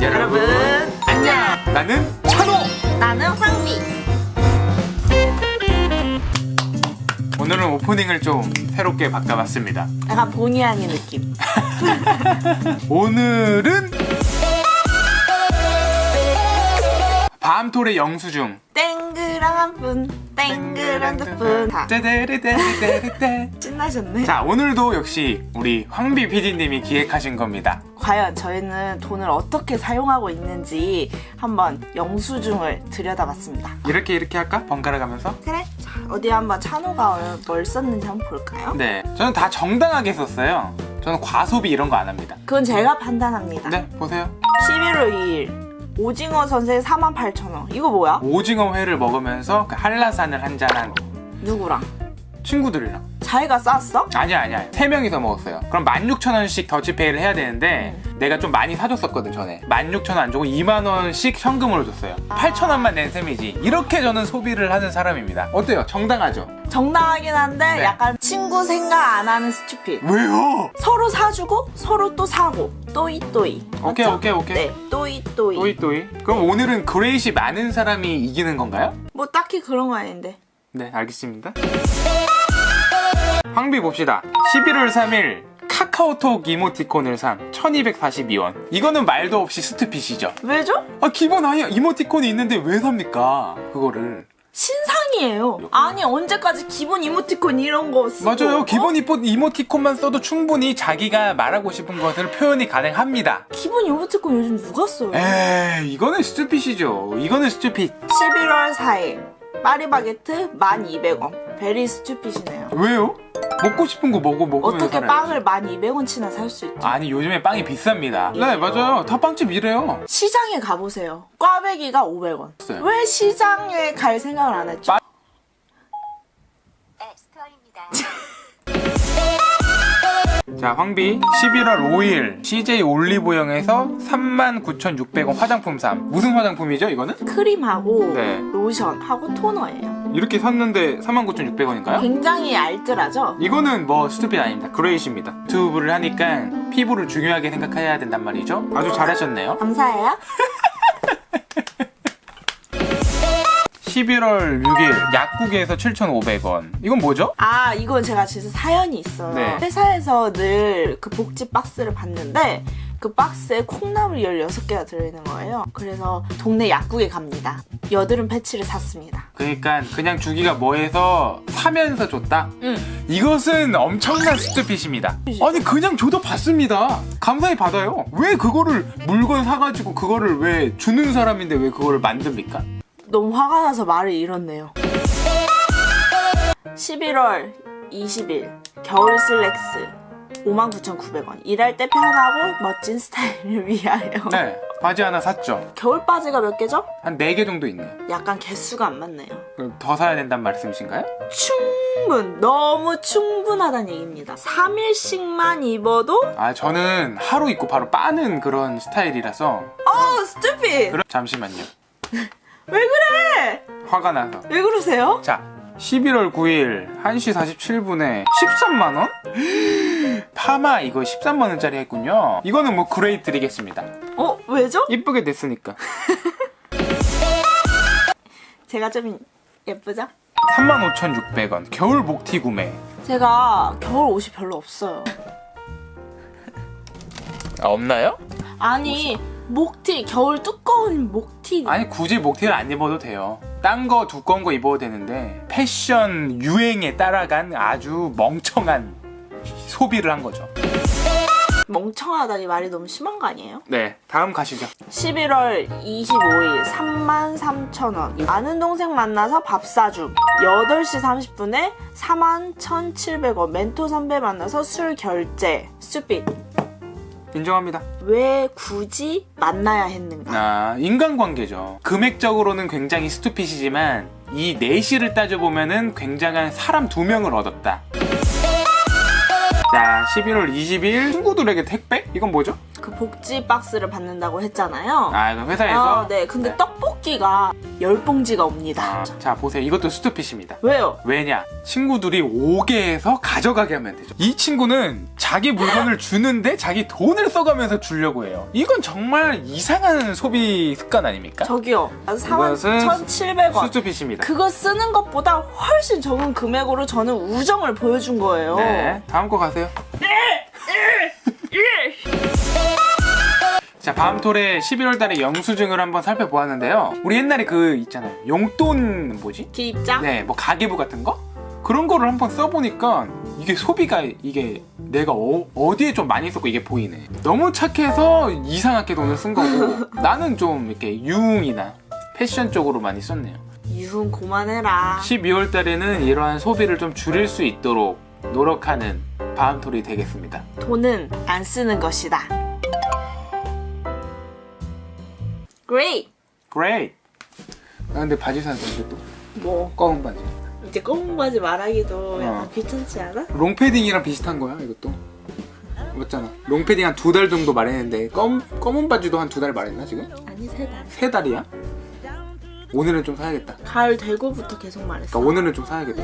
여러분 안녕 나는 찬호 나는 황비. 오늘은 오프닝을 좀 새롭게 바꿔봤습니다 약간 본의 아닌 느낌. 오늘은 밤톨의 영수증 땡그란 분, 땡그란 분. 다 떼떼레떼떼떼떼. 신나셨네. 자 오늘도 역시 우리 황비 PD님이 기획하신 겁니다 과연 저희는 돈을 어떻게 사용하고 있는지 한번 영수증을 들여다봤습니다. 이렇게 이렇게 할까? 번갈아 가면서 그래? 자, 어디 한번 찬호가 뭘 썼는지 한번 볼까요? 네 저는 다 정당하게 썼어요 저는 과소비 이런 거 안 합니다 그건 제가 판단합니다. 네 보세요 11월 2일 오징어 선생 48,000원. 이거 뭐야? 오징어 회를 먹으면서 그 한라산을 한잔한 누구랑? 친구들이랑 자기가 쌌어? 아니야 아니야 세 명이서 먹었어요 그럼 16,000원씩 더치페이를 해야 되는데 내가 좀 많이 사줬었거든 전에 16,000원 안 주고 2만원씩 현금으로 줬어요 8,000원만 낸 셈이지 이렇게 저는 소비를 하는 사람입니다 어때요? 정당하죠? 정당하긴 한데 네. 약간 친구 생각 안 하는 stupid. 왜요? 서로 사주고 서로 또 사고 또이 또이 오케이, 맞죠? 오케이, 오케이. 네 또이 또이 또이 또이 그럼 오늘은 great이 많은 사람이 이기는 건가요? 뭐 딱히 그런 거 아닌데 네 알겠습니다 황비 봅시다. 11월 3일 카카오톡 이모티콘을 산 1242원. 이거는 말도 없이 스투핏이죠. 왜죠? 아 기본 아예 이모티콘이 있는데 왜 삽니까? 그거를. 신상이에요. 아니 언제까지 기본 이모티콘 이런 거 쓰고 맞아요. 어? 기본 이모, 이모티콘만 써도 충분히 자기가 말하고 싶은 것을 표현이 가능합니다. 기본 이모티콘 요즘 누가 써요? 에이 이거는 stupid이죠. 이거는 stupid. 11월 4일 파리바게트 1200원. very stupid이네요. 왜요? 먹고 싶은 거 먹어 먹으면 어떻게 살아요. 빵을 1200원치나 살 수 있죠? 아니 요즘에 빵이 비쌉니다 네 맞아요 다 빵집 이래요 시장에 가보세요 꽈배기가 500원 있어요. 왜 시장에 갈 생각을 안 했죠? 빠- 자 황비 11월 5일 CJ 올리브영에서 39,600원 화장품 삼 무슨 화장품이죠 이거는? 크림하고 네. 로션하고 토너예요 이렇게 샀는데 39,600원인가요? 굉장히 알뜰하죠? 이거는 뭐 스투핏 아닙니다 그레이시입니다 유튜브를 하니까 피부를 중요하게 생각해야 된단 말이죠 아주 잘하셨네요 감사해요 11월 6일 약국에서 7,500원 이건 뭐죠? 아 이건 제가 진짜 사연이 있어요 네. 회사에서 늘 그 복지 박스를 봤는데 그 박스에 콩나물이 16개가 들어있는 거예요 그래서 동네 약국에 갑니다 여드름 패치를 샀습니다 그러니까 그냥 주기가 뭐해서 사면서 줬다? 응 이것은 엄청난 스투핏입니다. 아니 그냥 줘도 받습니다. 감사히 받아요. 왜 그거를 물건 사가지고 그거를 왜 주는 사람인데 왜 그거를 만듭니까? 너무 화가 나서 말을 잃었네요 11월 20일 겨울 슬랙스 59,900원 일할 때 편하고 멋진 스타일을 위하여 네 바지 하나 샀죠. 겨울 바지가 몇 개죠? 한 4개 정도 있네요. 약간 개수가 안 맞네요 그럼 더 사야 된다는 말씀이신가요? 충분 너무 충분하다는 얘기입니다 3일씩만 입어도 아 저는 하루 입고 바로 빠는 그런 스타일이라서 어 스튜피 그럼 잠시만요. 왜 그래 화가 나서 왜 그러세요? 자 11월 9일 1시 47분에 13만원? 파마 이거 13만원짜리 했군요. 이거는 뭐 great 드리겠습니다. 어 왜죠? 이쁘게 됐으니까. 제가 좀 예쁘죠? 35,600원 겨울 목티 구매 제가 겨울 옷이 별로 없어요 아, 없나요? 아니 목티 겨울 두꺼운 목티. 아니 굳이 목티를 안 입어도 돼요. 딴 거 두꺼운 거 입어도 되는데 패션 유행에 따라간 아주 멍청한 소비를 한 거죠. 멍청하다니 말이 너무 심한 거 아니에요? 네 다음 가시죠. 11월 25일 33,000원. 아는 동생 만나서 밥 사줌. 8시 30분에 41,700원. 멘토 선배 만나서 술 결제. 스튜핏 인정합니다 왜 굳이 만나야 했는가 아 인간관계죠 금액적으로는 굉장히 스투핏이지만 이 내시를 따져보면은 굉장한 사람 두 명을 얻었다 자 11월 20일 친구들에게 택배? 이건 뭐죠? 그 복지 박스를 받는다고 했잖아요. 아 이거 회사에서 아, 네. 근데 네. 떡볶이가 열 봉지가 옵니다. 아, 자 보세요 이것도 스투핏입니다 왜요? 왜냐 친구들이 오게 해서 가져가게 하면 되죠 이 친구는 자기 물건을 주는데 자기 돈을 써가면서 주려고 해요 이건 정말 이상한 소비 습관 아닙니까? 저기요. 4만 이것은 1,700원. 스투핏입니다 그거 쓰는 것보다 훨씬 적은 금액으로 저는 우정을 보여준 거예요. 네 다음 거 가세요 자 밤톨의 11월 달에 영수증을 한번 살펴보았는데요 우리 옛날에 그 있잖아요 용돈 뭐지? 기입장? 네, 뭐 가계부 같은 거? 그런 거를 한번 써보니까 이게 소비가 이게 내가 어, 디에좀 많이 썼고 이게 보이네. 너무 착해서 이상하게 돈을 쓴 거고 나는 좀 이렇게 유흥이나 패션 쪽으로 많이 썼네요. 유흥 그만해라. 12월 달에는 이러한 소비를 좀 줄일 수 있도록 노력하는 바움톨이 되겠습니다. 돈은 안 쓰는 것이다. Great. Great! 아 근데 바지 샀는데 또 뭐 검은 바지. 이제 검은 바지 말하기도 약간 어. 귀찮지 않아? 롱패딩이랑 비슷한 거야 이것도. 맞잖아. 롱패딩 한 두 달 정도 말했는데 검, 검은 바지도 한 두 달 말했나 지금? 아니 세 달. 세 달이야? 오늘은 좀 사야겠다. 가을 되고부터 계속 말했어. 그러니까 오늘은 좀 사야겠다.